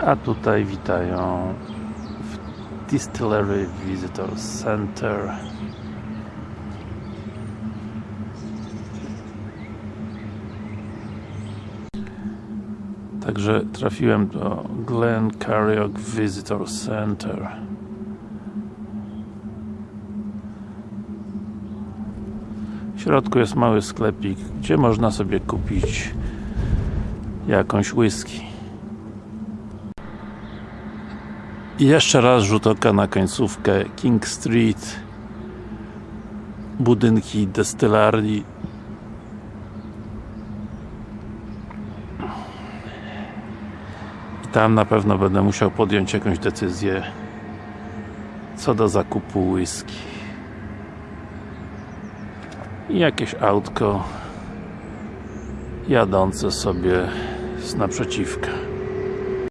A tutaj witają w Distillery Visitor Center. Także trafiłem do Glen Carriok Visitor Center. W środku jest mały sklepik, gdzie można sobie kupić jakąś whisky Jeszcze raz rzut oka na końcówkę King Street budynki destylarii. I tam na pewno będę musiał podjąć jakąś decyzję co do zakupu whisky. I jakieś autko jadące sobie z naprzeciwka